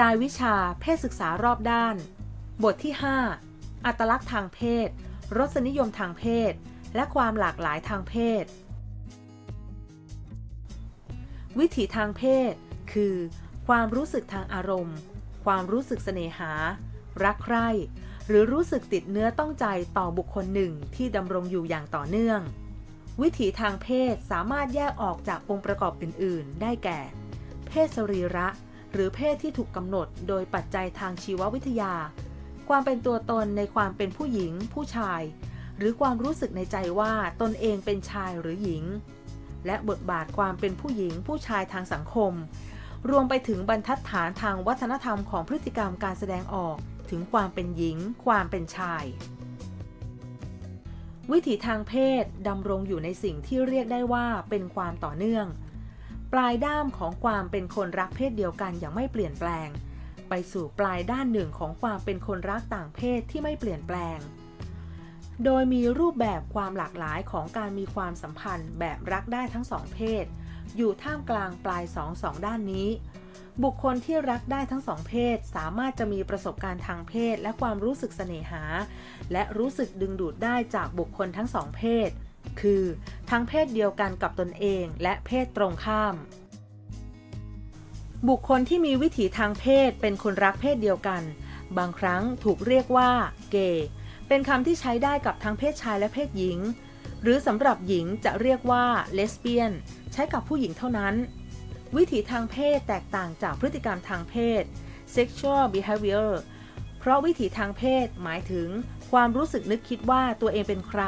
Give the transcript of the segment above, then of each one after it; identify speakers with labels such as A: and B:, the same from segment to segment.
A: รายวิชา เพศศึกษารอบด้าน บทที่ 5 อัตลักษณ์ทางเพศ รสนิยมทางเพศ และความหลากหลายทางเพศ วิถีทางเพศ คือ ความรู้สึกทางอารมณ์ ความรู้สึกเสน่หา รักใคร่ หรือรู้สึกติดเนื้อต้องใจต่อบุคคลหนึ่งที่ดำรงอยู่อย่างต่อเนื่อง วิถีทางเพศสามารถแยกออกจากองค์ประกอบอื่น ๆ ได้แก่ เพศสรีระ หรือเพศที่ถูกกำหนดโดยปัจจัยทางชีววิทยา ความเป็นตัวตนในความเป็นผู้หญิง ผู้ชาย หรือความรู้สึกในใจว่าตนเองเป็นชายหรือหญิง และบทบาทความเป็นผู้หญิง ผู้ชายทางสังคม รวมไปถึงบรรทัดฐานทางวัฒนธรรมของพฤติกรรมการแสดงออกถึงความเป็นหญิง ความเป็นชาย วิถีทางเพศดำรงอยู่ในสิ่งที่เรียกได้ว่าเป็นความต่อเนื่อง ปลายด้ามของความเป็นคนรักเพศเดียวกันอย่างไม่เปลี่ยนแปลง ไปสู่ปลายด้านหนึ่งของความเป็นคนรักต่างเพศที่ไม่เปลี่ยนแปลง โดยมีรูปแบบความหลากหลายของการมีความสัมพันธ์แบบรักได้ทั้งสองเพศ อยู่ท่ามกลางปลายสองสองด้านนี้ บุคคลที่รักได้ทั้งสองเพศ สามารถจะมีประสบการณ์ทางเพศและความรู้สึกเสน่หา และรู้สึกดึงดูดได้จากบุคคลทั้งสองเพศ คือทั้งเพศเดียวกันกับตนเองและเพศตรงข้าม บุคคลที่มีวิถีทางเพศเป็นคนรักเพศเดียวกัน บางครั้งถูกเรียกว่าเกย์เป็นคำที่ใช้ได้กับทั้งเพศชายและเพศหญิง หรือสำหรับหญิงจะเรียกว่าเลสเบี้ยน ใช้กับผู้หญิงเท่านั้น วิถีทางเพศแตกต่างจากพฤติกรรมทางเพศ sexual behavior เพราะวิถีทางเพศหมายถึงความรู้สึกนึกคิดว่าตัวเองเป็นใคร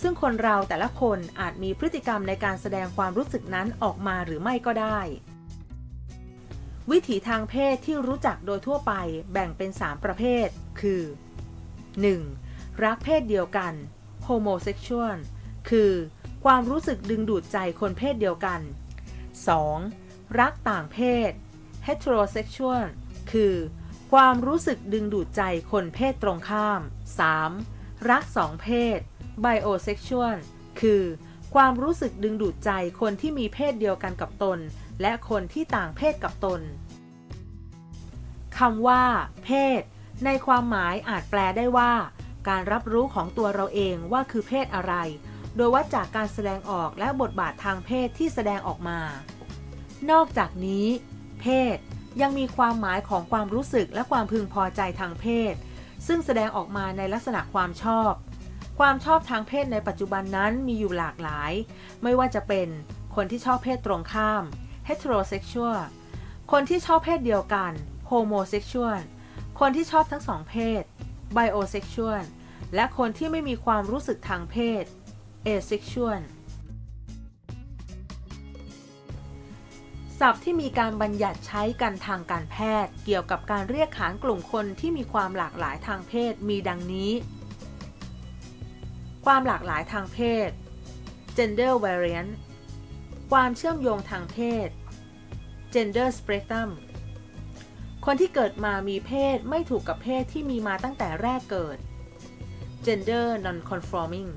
A: ซึ่งคนเราแต่ละคนอาจมีพฤติกรรมในการแสดงความรู้สึกนั้นออกมาหรือไม่ก็ได้ วิถีทางเพศที่รู้จักโดยทั่วไปแบ่งเป็น 3 ประเภท คือ 1. รักเพศเดียวกัน homosexual คือความรู้สึกดึงดูดใจคนเพศเดียวกัน 2. รักต่างเพศ heterosexual คือ ความรู้สึกดึงดูดใจคนเพศตรงข้าม 3. รักสองเพศ bisexual คือความรู้สึกดึงดูดใจคนที่มีเพศเดียวกันกับตน และคนที่ต่างเพศกับตนคำว่า เพศ ในความหมายอาจแปลได้ว่า การรับรู้ของตัวเราเองว่าคือเพศอะไร โดยวัดจากการแสดงออกและบทบาททางเพศที่แสดงออกมา นอกจากนี้ เพศ ยังมีความหมายของความรู้สึกและความพึงพอใจทางเพศ ซึ่งแสดงออกมาในลักษณะความชอบ ความชอบทางเพศในปัจจุบันนั้นมีอยู่หลากหลาย ไม่ว่าจะเป็นคนที่ชอบเพศตรงข้าม heterosexual คนที่ชอบเพศเดียวกัน homosexual คนที่ชอบทั้งสองเพศ bisexual และคนที่ไม่มีความรู้สึกทางเพศ asexual ศัพท์ที่มีการบัญญัติใช้กันทางการแพทย์ เกี่ยวกับการเรียกขานกลุ่มคนที่มีความหลากหลายทางเพศมีดังนี้ ความหลากหลายทางเพศ gender variant ความเชื่อมโยงทางเพศ gender spectrum คนที่เกิดมามีเพศไม่ถูกกับเพศที่มีมาตั้งแต่แรกเกิด gender non-conforming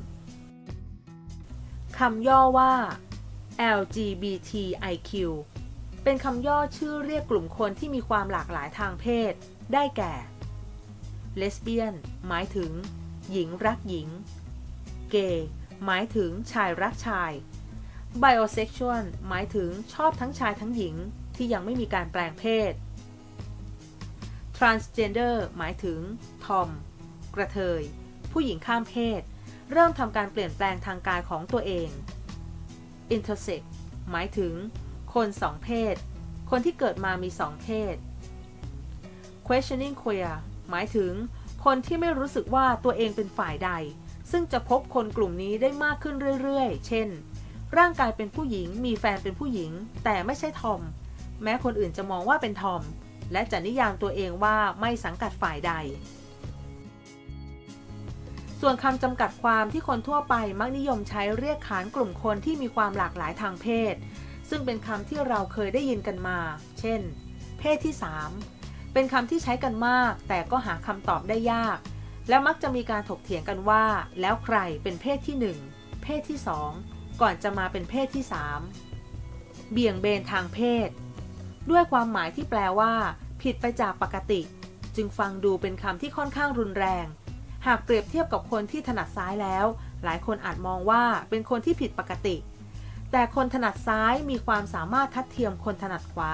A: คำย่อว่า LGBTIQ เป็นคำย่อชื่อเรียกกลุ่มคนที่มีความหลากหลายทางเพศ ได้แก่ เลสเบี้ยน หมายถึง หญิงรักหญิง เกย์หมายถึงชายรักชายไบโอเซ็กชวลหมายถึงชอบทั้งชายทั้งหญิงที่ยังไม่มีการแปลงเพศ transgender หมายถึงทอม กระเทย ผู้หญิงข้ามเพศ เริ่มทำการเปลี่ยนแปลงทางกายของตัวเอง intersex หมายถึง คนสองเพศ คนที่เกิดมามีสองเพศ questioning queer หมายถึง คนที่ไม่รู้สึกว่าตัวเองเป็นฝ่ายใด ซึ่งจะพบคนกลุ่มนี้ได้มากขึ้นเรื่อยๆ เช่น ร่างกายเป็นผู้หญิง มีแฟนเป็นผู้หญิง แต่ไม่ใช่ทอม แม้คนอื่นจะมองว่าเป็นทอม และจะนิยามตัวเองว่าไม่สังกัดฝ่ายใด ส่วนคำจำกัดความที่คนทั่วไปมักนิยมใช้เรียกขานกลุ่มคนที่มีความหลากหลายทางเพศ ซึ่งเป็นคำที่เราเคยได้ยินกันมา เช่น เพศที่ 3 เป็นคำที่ใช้กันมาก แต่ก็หาคำตอบได้ยาก และมักจะมีการถกเถียงกันว่า แล้วใครเป็นเพศที่ 1 เพศที่ 2 ก่อนจะมาเป็นเพศที่ 3 เบี่ยงเบนทางเพศ ด้วยความหมายที่แปลว่า ผิดไปจากปกติ จึงฟังดูเป็นคำที่ค่อนข้างรุนแรง หากเปรียบเทียบกับคนที่ถนัดซ้ายแล้ว หลายคนอาจมองว่าเป็นคนที่ผิดปกติ แต่คนถนัดซ้ายมีความสามารถทัดเทียมคนถนัดขวา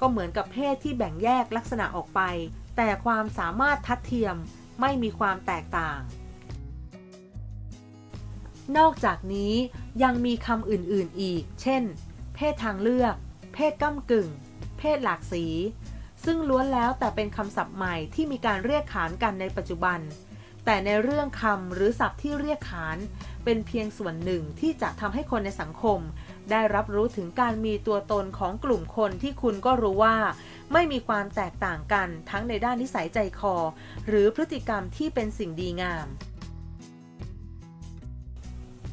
A: ก็เหมือนกับเพศที่แบ่งแยกลักษณะออกไป แต่ความสามารถทัดเทียม ไม่มีความแตกต่าง นอกจากนี้ยังมีคำอื่นๆอีก เช่น เพศทางเลือก เพศก้ากึ่ง เพศหลากสี ซึ่งล้วนแล้วแต่เป็นคำศัพท์ใหม่ที่มีการเรียกขานกันในปัจจุบัน แต่ในเรื่องคำหรือศัพท์ที่เรียกขานเป็นเพียงส่วนหนึ่งที่จะทำให้คนในสังคม ได้รับรู้ถึงการมีตัวตนของกลุ่มคนที่คุณก็รู้ว่า ไม่มีความแตกต่างกันทั้งในด้านนิสัยใจคอ หรือพฤติกรรมที่เป็นสิ่งดีงาม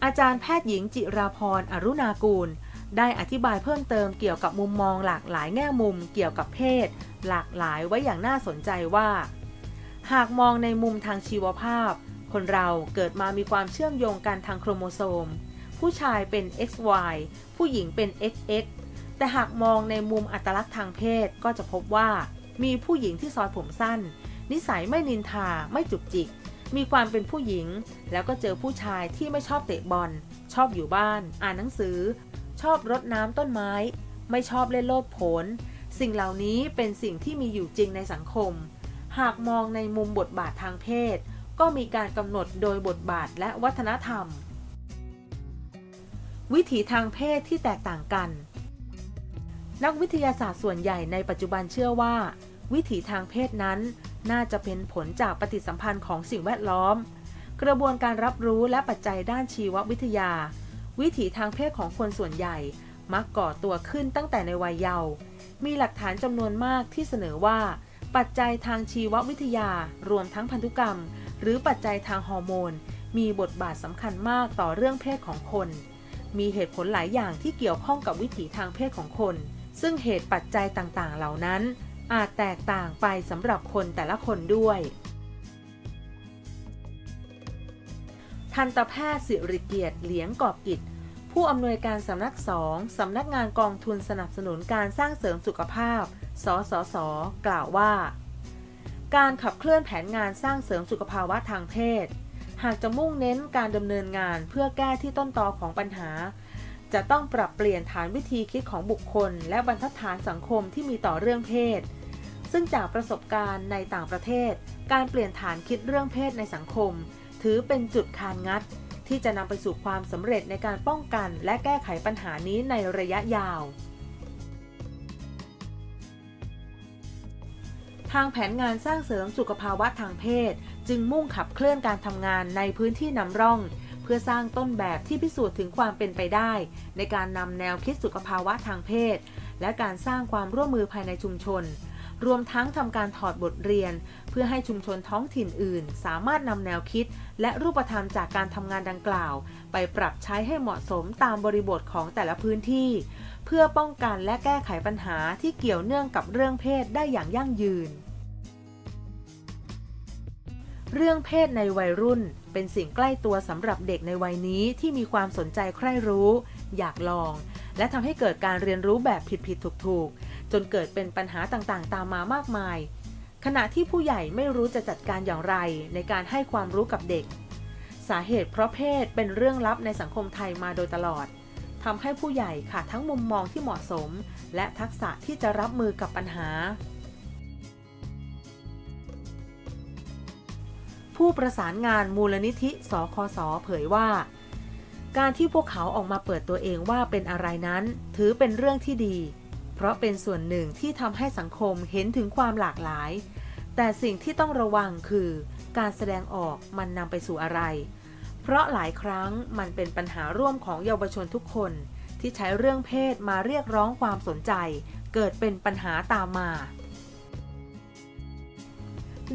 A: อาจารย์แพทย์หญิงจิราพรอรุณากูล ได้อธิบายเพิ่มเติมเกี่ยวกับมุมมองหลากหลายแง่มุมเกี่ยวกับเพศ หลากหลายไว้อย่างน่าสนใจว่า หากมองในมุมทางชีวภาพ คนเราเกิดมามีความเชื่อมโยงกันทางโครโมโซม ผู้ชายเป็น XY ผู้หญิงเป็น XX แต่หากมองในมุมอัตลักษณ์ทางเพศก็จะพบว่า มีผู้หญิงที่ซอยผมสั้น นิสัยไม่นินทาไม่จุกจิก มีความเป็นผู้หญิง แล้วก็เจอผู้ชายที่ไม่ชอบเตะบอล ชอบอยู่บ้าน อ่านหนังสือ ชอบรดน้ำต้นไม้ ไม่ชอบเล่นโลดโผนสิ่งเหล่านี้เป็นสิ่งที่มีอยู่จริงในสังคม หากมองในมุมบทบาททางเพศ ก็มีการกำหนดโดยบทบาทและวัฒนธรรม วิถีทางเพศที่แตกต่างกัน นักวิทยาศาสตร์ส่วนใหญ่ในปัจจุบันเชื่อว่า วิถีทางเพศนั้น น่าจะเป็นผลจากปฏิสัมพันธ์ของสิ่งแวดล้อม กระบวนการรับรู้และปัจจัยด้านชีววิทยา วิถีทางเพศของคนส่วนใหญ่ มักก่อตัวขึ้นตั้งแต่ในวัยเยาว์มีหลักฐานจำนวนมากที่เสนอว่า ปัจจัยทางชีววิทยา รวมทั้งพันธุกรรม หรือปัจจัยทางฮอร์โมน มีบทบาทสำคัญมากต่อเรื่องเพศของคน มีเหตุผลหลายอย่างที่เกี่ยวข้องกับวิถีทางเพศของคน ซึ่งเหตุปัจจัยต่างๆ เหล่านั้น อาจแตกต่างไปสำหรับคนแต่ละคนด้วย ทันตแพทย์สิริเกียรติเหลียงกอบกิจ ผู้อำนวยการสำนักสองสำนักงานกองทุนสนับสนุนการสร้างเสริมสุขภาพ สสส กล่าวว่า การขับเคลื่อนแผนงานสร้างเสริมสุขภาวะทางเพศ หากจะมุ่งเน้นการดำเนินงานเพื่อแก้ที่ต้นตอของปัญหา จะต้องปรับเปลี่ยนฐานวิธีคิดของบุคคล และบรรทัดฐานสังคมที่มีต่อเรื่องเพศ ซึ่งจากประสบการณ์ในต่างประเทศ การเปลี่ยนฐานคิดเรื่องเพศในสังคม ถือเป็นจุดคานงัด ที่จะนำไปสู่ความสำเร็จในการป้องกัน และแก้ไขปัญหานี้ในระยะยาว ทางแผนงานสร้างเสริมสุขภาวะทางเพศ จึงมุ่งขับเคลื่อนการทำงานในพื้นที่นำร่อง เพื่อสร้างต้นแบบที่พิสูจน์ถึงความเป็นไปได้ ในการนำแนวคิดสุขภาวะทางเพศ และการสร้างความร่วมมือภายในชุมชน รวมทั้งทำการถอดบทเรียน เพื่อให้ชุมชนท้องถิ่นอื่น สามารถนำแนวคิด และรูปธรรมจากการทำงานดังกล่าว ไปปรับใช้ให้เหมาะสมตามบริบทของแต่ละพื้นที่ เพื่อป้องกันและแก้ไขปัญหาที่เกี่ยวเนื่องกับเรื่องเพศได้อย่างยั่งยืน เรื่องเพศในวัยรุ่น เป็นสิ่งใกล้ตัวสำหรับเด็กในวัยนี้ที่มีความสนใจใคร่รู้ อยากลอง และทำให้เกิดการเรียนรู้แบบผิดๆถูกๆ จนเกิดเป็นปัญหาต่างๆ ตามมามากมาย ขณะที่ผู้ใหญ่ไม่รู้จะจัดการอย่างไรในการให้ความรู้กับเด็ก สาเหตุเพราะเพศเป็นเรื่องลับในสังคมไทยมาโดยตลอดทำให้ผู้ใหญ่ขาดทั้งมุมมองที่เหมาะสม และทักษะที่จะรับมือกับปัญหา ผู้ประสานงานมูลนิธิสคสเผยว่า การที่พวกเขาออกมาเปิดตัวเองว่าเป็นอะไรนั้น ถือเป็นเรื่องที่ดี เพราะเป็นส่วนหนึ่งที่ทำให้สังคมเห็นถึงความหลากหลาย แต่สิ่งที่ต้องระวังคือ การแสดงออกมันนำไปสู่อะไร เพราะหลายครั้งมันเป็นปัญหาร่วมของเยาวชนทุกคน ที่ใช้เรื่องเพศมาเรียกร้องความสนใจ เกิดเป็นปัญหาตามมา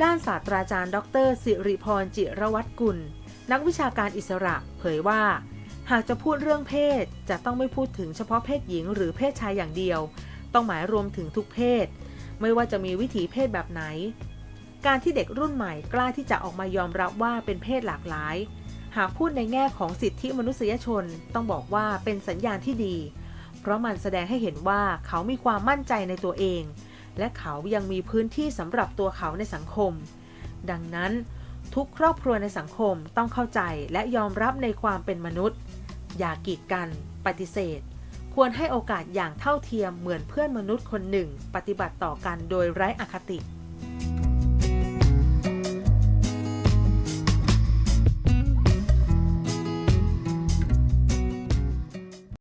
A: ด้านศาสตราจารย์ ดร สิริพรจิรวัตรกุล นักวิชาการอิสระ เผยว่า หากจะพูดเรื่องเพศจะต้องไม่พูดถึงเฉพาะเพศหญิงหรือเพศชายอย่างเดียว ต้องหมายรวมถึงทุกเพศ ไม่ว่าจะมีวิถีเพศแบบไหน การที่เด็กรุ่นใหม่กล้าที่จะออกมายอมรับว่าเป็นเพศหลากหลาย หากพูดในแง่ของสิทธิมนุษยชน ต้องบอกว่าเป็นสัญญาณที่ดี เพราะมันแสดงให้เห็นว่าเขามีความมั่นใจในตัวเอง และเขายังมีพื้นที่สำหรับตัวเขาในสังคม ดังนั้นทุกครอบครัวในสังคมต้องเข้าใจและยอมรับในความเป็นมนุษย์ อย่ากีดกัน ปฏิเสธ ควรให้โอกาสอย่างเท่าเทียมเหมือนเพื่อนมนุษย์คนหนึ่ง ปฏิบัติต่อกันโดยไร้อคติ